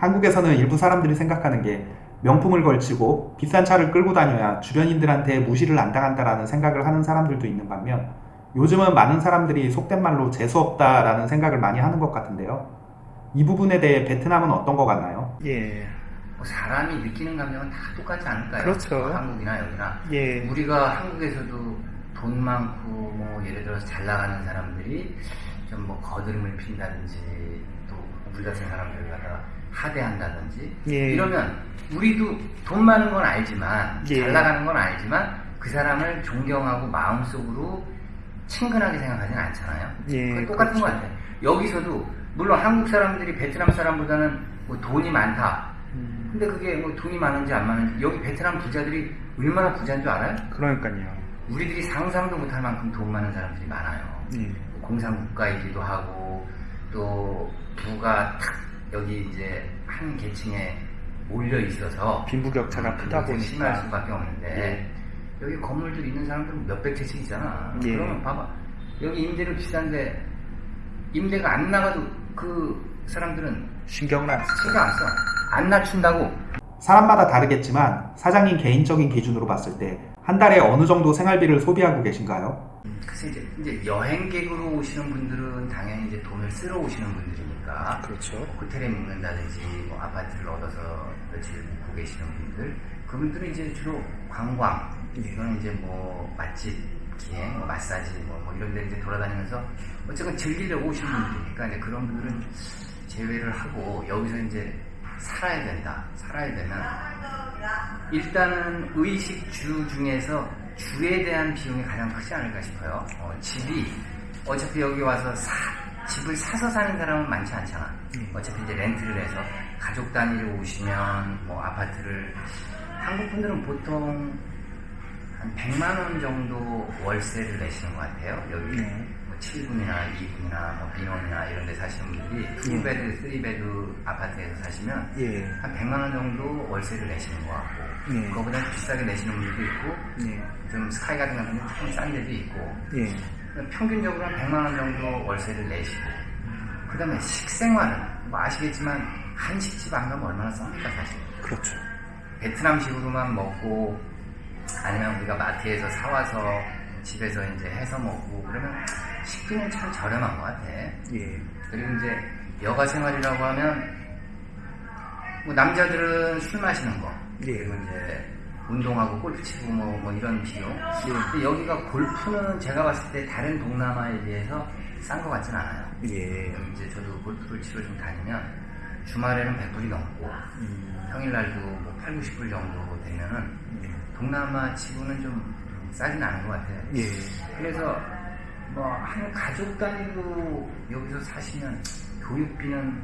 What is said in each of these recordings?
한국에서는 일부 사람들이 생각하는 게 명품을 걸치고 비싼 차를 끌고 다녀야 주변인들한테 무시를 안 당한다라는 생각을 하는 사람들도 있는 반면 요즘은 많은 사람들이 속된 말로 재수없다라는 생각을 많이 하는 것 같은데요. 이 부분에 대해 베트남은 어떤 것 같나요? 예. 뭐 사람이 느끼는 감정은 다 똑같지 않을까요? 그렇죠. 뭐 한국이나 여기나. 예. 우리가 한국에서도 돈 많고 뭐 예를 들어서 잘 나가는 사람들이 좀 뭐 거드름을 핀다든지 또 우리 같은 사람들 갖다가 하대한다든지 예. 이러면 우리도 돈 많은 건 알지만 예. 잘 나가는 건 알지만 그 사람을 존경하고 마음속으로 친근하게 생각하지는 않잖아요. 예, 똑같은 그렇죠. 것 같아요. 여기서도 물론 한국 사람들이 베트남 사람보다는 뭐 돈이 많다. 음, 근데 그게 뭐 돈이 많은지 안 많은지 여기 베트남 부자들이 얼마나 부자인 줄 알아요? 그러니까요. 우리들이 상상도 못할 만큼 돈 많은 사람들이 많아요. 예. 공산국가이기도 하고 또 부가 탁 여기 이제 한 계층에 몰려 있어서 빈부격차가 크다 그게 심할 보니까. 수밖에 없는데 여기 건물들 있는 사람들은 몇백 채씩 있잖아. 예. 그러면 봐봐 여기 임대료 비싼데 임대가 안 나가도 그 사람들은 신경을 안 쓰죠. 신경 안 써. 안 낮춘다고 사람마다 다르겠지만 사장님 개인적인 기준으로 봤을 때 한 달에 어느 정도 생활비를 소비하고 계신가요? 글쎄 이제, 이제 여행객으로 오시는 분들은 당연히 이제 돈을 쓰러 오시는 분들이니까 그렇죠. 호텔에 묵는다든지 뭐 아파트를 얻어서 며칠 묵고 계시는 분들 그분들은 이제 주로 관광 예. 또는 이제 뭐 맛집 기행 뭐 마사지 뭐, 뭐 이런 데 이제 돌아다니면서 어쨌든 즐기려고 오시는 분들이니까 이제 그런 분들은 제외를 하고 여기서 이제 살아야 된다 살아야 되면 일단은 의식주 중에서 주에 대한 비용이 가장 크지 않을까 싶어요. 어, 집이 어차피 여기 와서 사, 집을 사서 사는 사람은 많지 않잖아. 음. 어차피 이제 렌트를 해서 가족 단위로 오시면 뭐 아파트를 한국 분들은 보통 한 100만 원 정도 월세를 내시는 것 같아요. 여기 네. 뭐 7군이나 2군이나 뭐 빈홈이나 이런 데 사시는 분들이 2 bed, 3 bed 아파트에서 사시면 예. 한 100만 원 정도 월세를 내시는 것 같고 예. 그거보다 비싸게 내시는 분들도 있고 예. 좀 스카이 같은 경우는 조금 싼 데도 있고 예. 평균적으로 한 100만 원 정도 월세를 내시고 그 다음에 식생활은 뭐 아시겠지만 한식집 안 가면 얼마나 쌉니까 사실 그렇죠. 베트남식으로만 먹고 아니면 우리가 마트에서 사와서 집에서 이제 해서 먹고 그러면 식비는 참 저렴한 것 같아 예. 그리고 이제 여가 생활이라고 하면 뭐 남자들은 술 마시는 거 예. 그리고 이제 운동하고 골프 치고 뭐, 뭐 이런 비용 예. 근데 여기가 골프는 제가 봤을 때 다른 동남아에 비해서 싼 것 같진 않아요 예. 이제 저도 골프를 치러 좀 다니면 주말에는 100불이 넘고 음, 평일날도 뭐 8, 90불 정도 되면은 예. 동남아 치고는 좀 싸진 않은 것 같아요 예. 그래서 뭐 한 가족 단위로 여기서 사시면 교육비는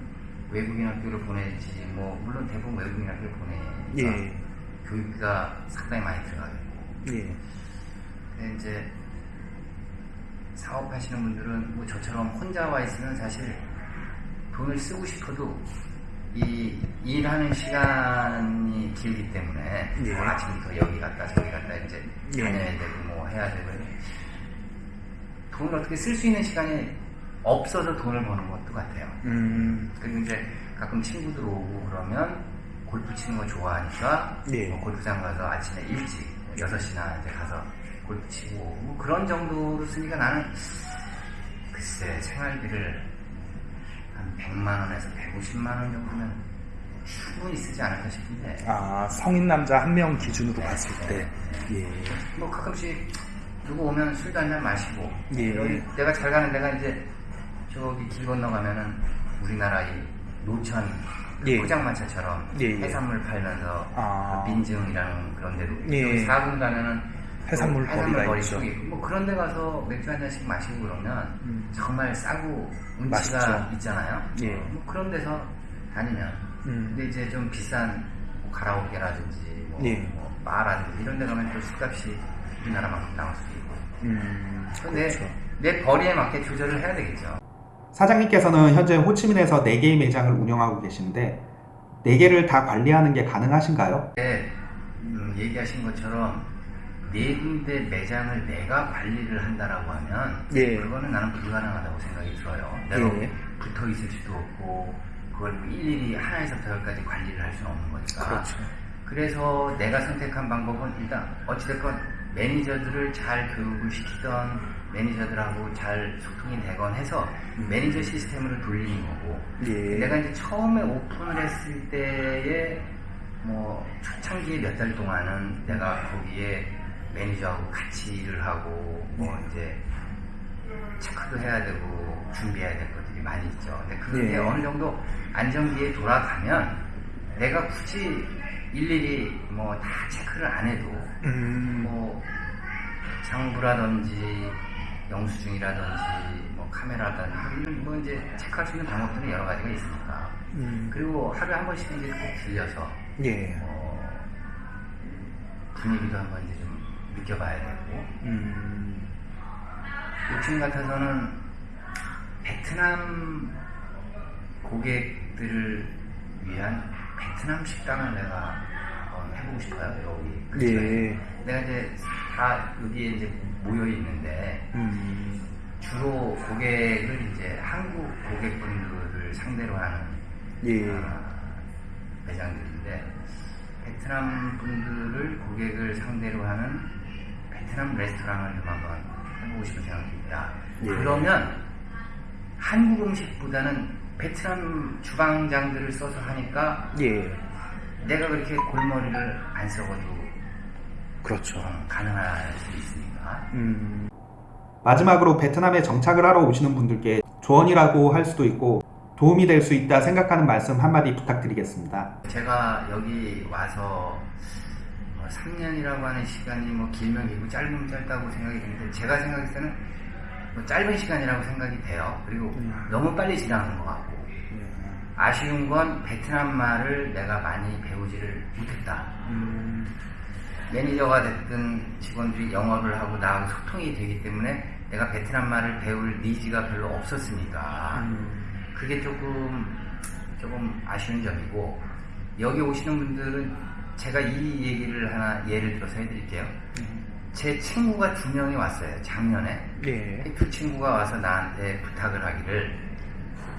외국인 학교를 보내지 뭐 물론 대부분 외국인 학교를 보내니까 예. 교육비가 상당히 많이 들어가겠고 예. 근데 이제 사업하시는 분들은 뭐 저처럼 혼자 와 있으면 사실 돈을 쓰고 싶어도 이 일하는 시간이 길기 때문에 예. 뭐 아침부터 여기 갔다 저기 갔다 이제 예. 다녀야 되고 뭐 해야 되고 돈을 어떻게 쓸 수 있는 시간이 없어서 돈을 버는 것도 같아요. 음, 그리고 이제 가끔 친구들 오고 그러면 골프 치는 거 좋아하니까 예. 뭐 골프장 가서 아침에 일찍 6시나 이제 가서 골프 치고 뭐 그런 정도로 쓰니까 나는 글쎄 생활비를 한 100만 원에서 150만 원 정도면 충분히 쓰지 않을까 싶은데 아, 성인 남자 한 명 기준으로 네, 봤을 네, 때. 네. 예. 뭐 가끔씩 누구 오면 술도 한잔 마시고 예. 여기 내가 잘 가는 데가 이제 저기 길 건너가면은 우리나라 이 노천 예. 포장마차처럼 예, 예. 해산물 팔면서 아. 민증이라는 그런 데도 예. 여기 4분 가면은 해산물 뭐 거리가 거리 있죠. 쪽이 있고 뭐 그런 데 가서 맥주 한 잔씩 마시고 그러면 음. 정말 싸고 운치가 맛있죠. 있잖아요 예. 뭐 그런 데서 다니면 음. 근데 이제 좀 비싼 뭐 가라오케라든지 뭐, 예. 뭐 바라든지 이런 데 가면 또 술값이 우리나라만큼 나올 수도 있고 음, 근데 그렇죠. 내 벌이에 맞게 조절을 해야 되겠죠 사장님께서는 현재 호치민에서 4개의 매장을 운영하고 계시는데 4개를 다 관리하는 게 가능하신가요? 근데 음, 얘기하신 것처럼 네 군데 매장을 내가 관리를 한다라고 하면 예. 그거는 나는 불가능하다고 생각이 들어요 내가 예. 붙어 있을 수도 없고 그걸 뭐 일일이 하나에서부터 열까지 관리를 할 수는 없는 거니까. 그렇죠. 그래서 내가 선택한 방법은 일단 어찌됐건 매니저들을 잘 교육을 시키던 매니저들하고 잘 소통이 되건 해서 매니저 시스템으로 돌리는 거고 예. 내가 이제 처음에 오픈을 했을 때에 뭐 초창기 몇 달 동안은 내가 거기에 매니저하고 같이 일을 하고 뭐 이제 체크도 해야 되고 준비해야 될 것들이 많이 있죠. 근데 그게 예. 어느 정도 안정기에 돌아가면 내가 굳이 일일이 뭐 다 체크를 안 해도 음. 뭐 장부라든지 영수증이라든지 뭐 카메라라든지 뭐 이제 체크할 수 있는 방법들이 여러 가지가 있으니까 음. 그리고 하루에 한 번씩 이제 꼭 들려서 예. 어, 분위기도 한번 이제 좀 느껴봐야 되고 음. 요즘 같아서는 베트남 고객들을 위한 베트남 식당을 내가 한번 해보고 싶어요 여기. 예. 내가 이제 다 여기에 이제 모여 있는데 음. 주로 고객을 이제 한국 고객분들을 상대로 하는 예. 아, 매장들인데 베트남 분들을 고객을 상대로 하는 베트남 레스토랑을 좀 한번 해보고 싶은 생각이 있다. 예. 그러면 한국 음식보다는 베트남 주방장들을 써서 하니까 예. 내가 그렇게 골머리를 안 써가지고 그렇죠. 어, 가능할 수 있으니까. 음. 마지막으로 베트남에 정착을 하러 오시는 분들께 조언이라고 할 수도 있고 도움이 될 수 있다 생각하는 말씀 한마디 부탁드리겠습니다. 제가 여기 와서 뭐 3년이라고 하는 시간이 뭐 길면 길고 짧으면 짧다고 생각이 드는데 제가 생각했을 때는 뭐 짧은 시간이라고 생각이 돼요. 그리고 음. 너무 빨리 지나간 것 같고 아쉬운 건 베트남 말을 내가 많이 배우지를 못했다. 음. 매니저가 됐든 직원들이 영어를 하고 나하고 소통이 되기 때문에 내가 베트남 말을 배울 needs가 별로 없었으니까 음. 그게 조금 조금 아쉬운 점이고 여기 오시는 분들은 제가 이 얘기를 하나 예를 들어서 해드릴게요. 제 친구가 두 명이 왔어요. 작년에 예. 두 친구가 와서 나한테 부탁을 하기를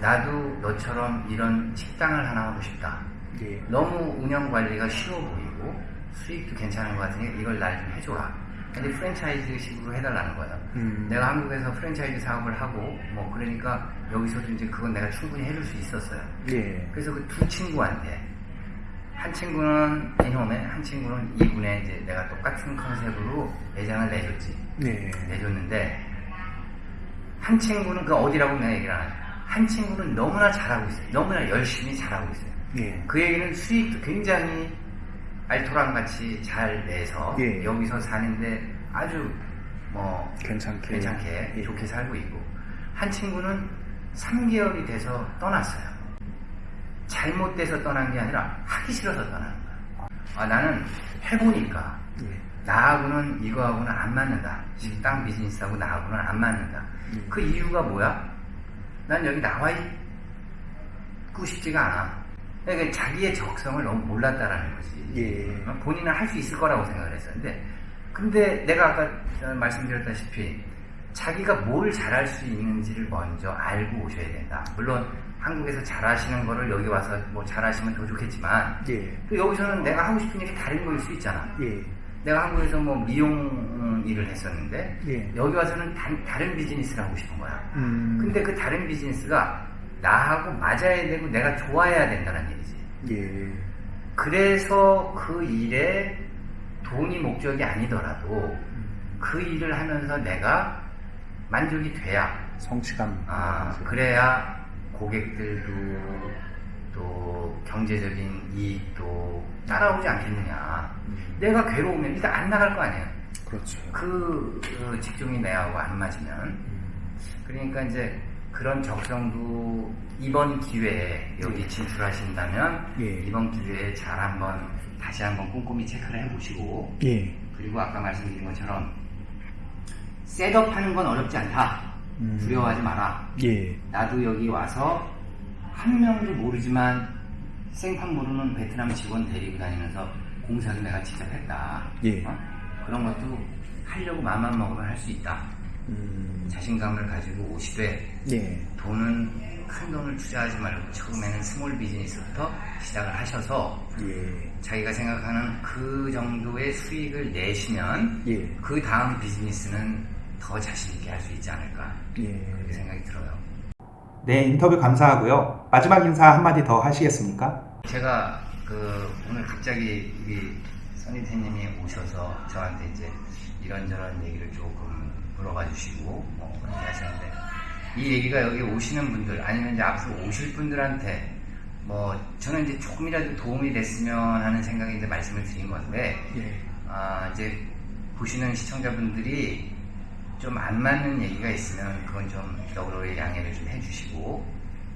나도 너처럼 이런 식당을 하나 하고 싶다. 예. 너무 운영 관리가 쉬워 보이고 수익도 괜찮은 것 같으니 이걸 날 좀 해줘라. 근데 프랜차이즈식으로 해달라는 거예요. 음. 내가 한국에서 프랜차이즈 사업을 하고 뭐 그러니까 여기서도 이제 그건 내가 충분히 해줄 수 있었어요. 예. 그래서 그 두 친구한테 한 친구는 이놈에 한 친구는 이군에 이제 내가 똑같은 컨셉으로 매장을 내줬지. 네. 내줬는데 한 친구는 그 어디라고 내가 얘기를 안 해. 한 친구는 너무나 잘하고 있어요. 너무나 열심히 잘하고 있어요. 예. 그 얘기는 수익도 굉장히 알토란같이 잘 내서 예. 여기서 사는데 아주 뭐 괜찮게. 괜찮게 예. 좋게 살고 있고 한 친구는 3개월이 돼서 떠났어요. 잘못돼서 떠난 게 아니라 하기 싫어서 떠나는 거야. 아, 나는 해보니까 예. 나하고는 이거하고는 안 맞는다. 식당 비즈니스하고 나하고는 안 맞는다. 음. 그 이유가 뭐야? 난 여기 나와 있고 싶지가 않아. 그러니까 자기의 적성을 너무 몰랐다라는 거지. 예. 어, 본인은 할 수 있을 거라고 생각을 했었는데, 근데 내가 아까 어, 말씀드렸다시피 자기가 뭘 잘할 수 있는지를 먼저 알고 오셔야 된다. 물론 한국에서 잘하시는 거를 여기 와서 뭐 잘하시면 더 좋겠지만, 예. 또 여기서는 내가 하고 싶은 일이 다른 거일 수 있잖아. 예. 내가 한국에서 뭐 미용 음, 일을 했었는데 예. 여기 와서는 단, 다른 비즈니스를 하고 싶은 거야. 음. 근데 그 다른 비즈니스가 나하고 맞아야 되고 내가 좋아해야 된다는 얘기지. 예. 그래서 그 일에 돈이 목적이 아니더라도 그 일을 하면서 내가 만족이 돼야 성취감. 아 그래야 고객들도 또 경제적인 이익도 따라오지 않겠느냐. 음. 내가 괴로우면 일단 안 나갈 거 아니에요. 그렇죠. 그, 그 직종이 내하고 안 맞으면. 음. 그러니까 이제 그런 적성도 이번 기회에 여기 진출하신다면 예. 이번 기회에 잘 한번 다시 한번 꼼꼼히 체크를 해보시고 예. 그리고 아까 말씀드린 것처럼 셋업하는 건 어렵지 않다. 음. 두려워하지 마라. 예. 나도 여기 와서 한 명도 모르지만 생판 모르는 베트남 직원 데리고 다니면서 공사도 내가 직접 했다. 예. 어? 그런 것도 하려고 마음만 먹으면 할 수 있다. 음. 자신감을 가지고 오시되 예. 돈은 큰 돈을 투자하지 말고 처음에는 small business부터 시작을 하셔서 예. 자기가 생각하는 그 정도의 수익을 내시면 예. 그 다음 비즈니스는 더 자신 있게 할 수 있지 않을까 그렇게 예. 생각이 들어요. 네, 인터뷰 감사하고요. 마지막 인사 한마디 더 하시겠습니까? 제가 그 오늘 갑자기 우리 선희태님이 오셔서 저한테 이제 이런저런 얘기를 조금 물어봐 주시고 뭐 그렇게 하셨는데 이 얘기가 여기 오시는 분들 아니면 이제 앞으로 오실 분들한테 뭐 저는 이제 조금이라도 도움이 됐으면 하는 생각이 이제 말씀을 드린 건데 예. 아 이제 보시는 시청자분들이 좀 안 맞는 얘기가 있으면 그건 좀 너그러이 양해를 좀 해주시고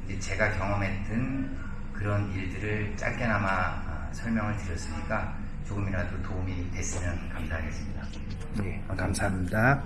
이제 제가 경험했던 그런 일들을 짧게나마 아, 설명을 드렸으니까 조금이라도 도움이 됐으면 감사하겠습니다. 예. 감사합니다.